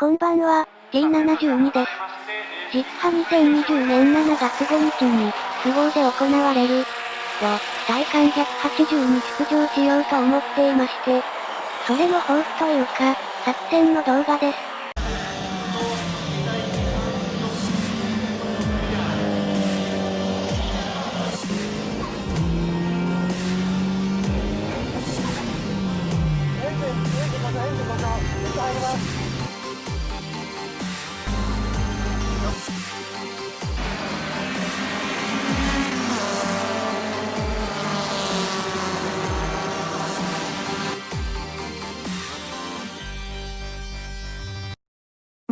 こんばんは、T72 です。実は2020年7月5日に、都合で行われる、よ、体感180に出場しようと思っていまして、それの抱負というか、作戦の動画です。ま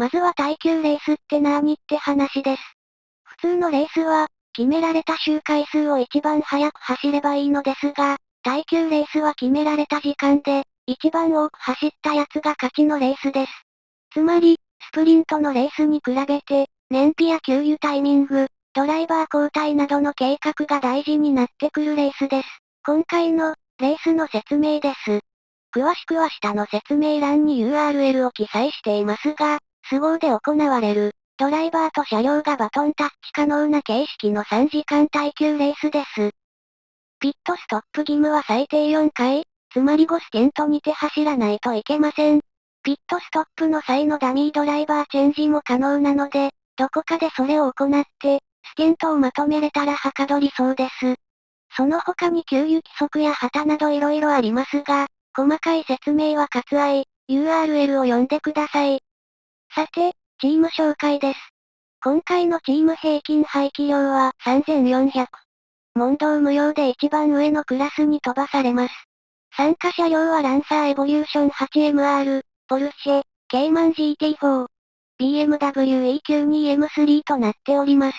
まずは耐久レースってなーにって話です。普通のレースは、決められた周回数を一番早く走ればいいのですが、耐久レースは決められた時間で、一番多く走ったやつが勝ちのレースです。つまり、スプリントのレースに比べて、燃費や給油タイミング、ドライバー交代などの計画が大事になってくるレースです。今回の、レースの説明です。詳しくは下の説明欄に URL を記載していますが、都合で行われる、ドライバーと車両がバトンタッチ可能な形式の3時間耐久レースです。ピットストップ義務は最低4回、つまり5ステントにて走らないといけません。ピットストップの際のダミードライバーチェンジも可能なので、どこかでそれを行って、ステントをまとめれたらはかどりそうです。その他に給油規則や旗など色々ありますが、細かい説明は割愛、URL を読んでください。さて、チーム紹介です。今回のチーム平均排気量は3400。問答無用で一番上のクラスに飛ばされます。参加車両はランサーエボリューション 8MR、ポルシェ、ケイマン GT4、BMW EQ2M3 となっております。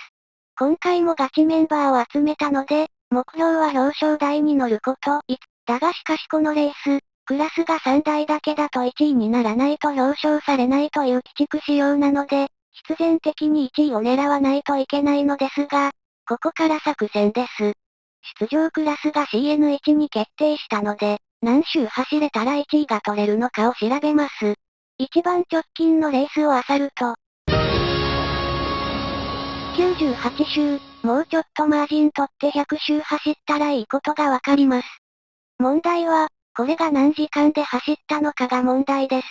今回もガチメンバーを集めたので、目標は表彰台に乗ること、だがしかしこのレース、クラスが3台だけだと1位にならないと表彰されないという鬼畜仕様なので、必然的に1位を狙わないといけないのですが、ここから作戦です。出場クラスが CN1 に決定したので、何周走れたら1位が取れるのかを調べます。一番直近のレースを漁ると、98周、もうちょっとマージン取って100周走ったらいいことがわかります。問題は、これが何時間で走ったのかが問題です。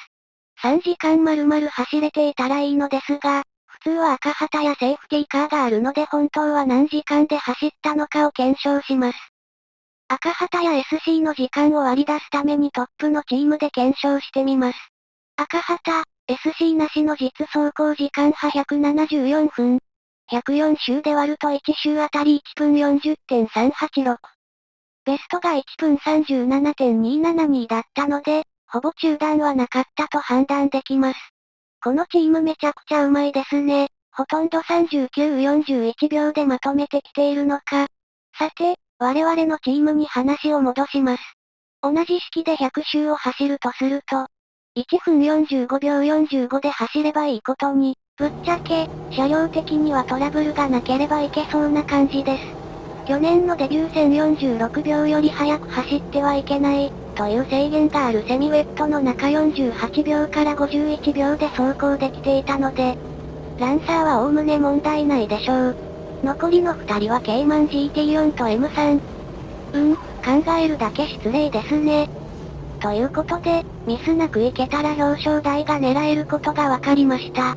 3時間丸々走れていたらいいのですが、普通は赤旗やセーフティーカーがあるので本当は何時間で走ったのかを検証します。赤旗や SC の時間を割り出すためにトップのチームで検証してみます。赤旗、SC なしの実走行時間派174分。104周で割ると1周あたり1分40.386。ベストが1分37.272だったので、ほぼ中断はなかったと判断できます。このチームめちゃくちゃうまいですね。ほとんど39、41秒でまとめてきているのか。さて、我々のチームに話を戻します。同じ式で100周を走るとすると、1分45秒45で走ればいいことに、ぶっちゃけ、車両的にはトラブルがなければいけそうな感じです。去年のデビュー戦46秒より速く走ってはいけない、という制限があるセミウェットの中48秒から51秒で走行できていたので、ランサーは概ね問題ないでしょう。残りの2人はケイマン GT4 と M3。うん、考えるだけ失礼ですね。ということで、ミスなくいけたら表彰台が狙えることが分かりました。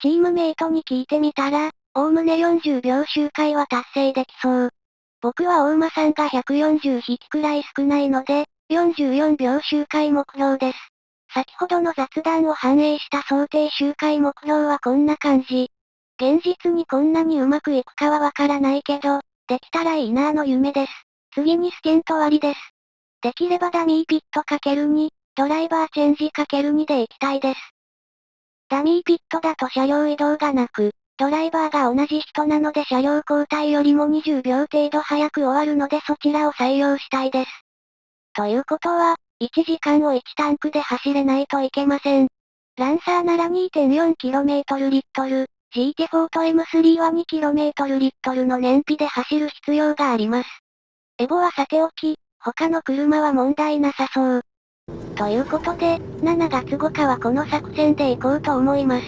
チームメイトに聞いてみたら、おおむね40秒周回は達成できそう。僕は大馬さんが140匹くらい少ないので、44秒周回目標です。先ほどの雑談を反映した想定周回目標はこんな感じ。現実にこんなにうまくいくかはわからないけど、できたらいいなーの夢です。次にステント割りです。できればダミーピットかける2、ドライバーチェンジかける2で行きたいです。ダミーピットだと車両移動がなく、ドライバーが同じ人なので車両交代よりも20秒程度早く終わるのでそちらを採用したいです。ということは、1時間を1タンクで走れないといけません。ランサーなら 2.4km リットル、GT フォート M3 は 2km リットルの燃費で走る必要があります。エボはさておき、他の車は問題なさそう。ということで、7月5日はこの作戦で行こうと思います。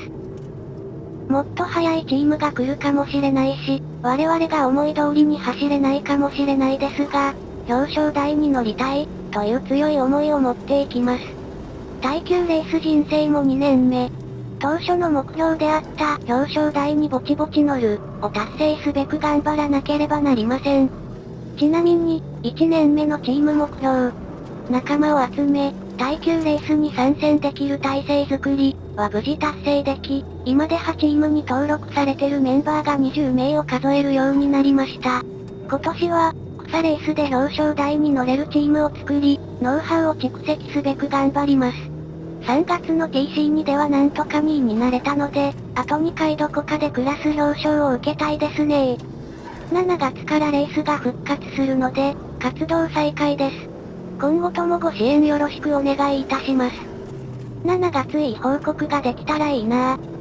もっと速いチームが来るかもしれないし、我々が思い通りに走れないかもしれないですが、表彰台に乗りたい、という強い思いを持っていきます。耐久レース人生も2年目。当初の目標であった表彰台にぼちぼち乗る、を達成すべく頑張らなければなりません。ちなみに、1年目のチーム目標。仲間を集め、耐久レースに参戦できる体制づくり、は無事達成でき、今で8チームに登録されてるメンバーが20名を数えるようになりました。今年は、草レースで表彰台に乗れるチームを作り、ノウハウを蓄積すべく頑張ります。3月の TC2 ではなんとか2位になれたので、あと2回どこかでクラス表彰を受けたいですね7月からレースが復活するので、活動再開です。今後ともご支援よろしくお願いいたします。7月いい報告ができたらいいなぁ。